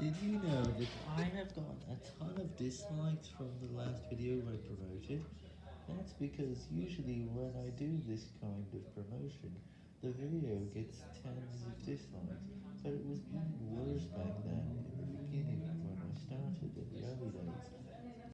Did you know that I have gotten a ton of dislikes from the last video I promoted? That's because usually when I do this kind of promotion, the video gets tens of dislikes, so it was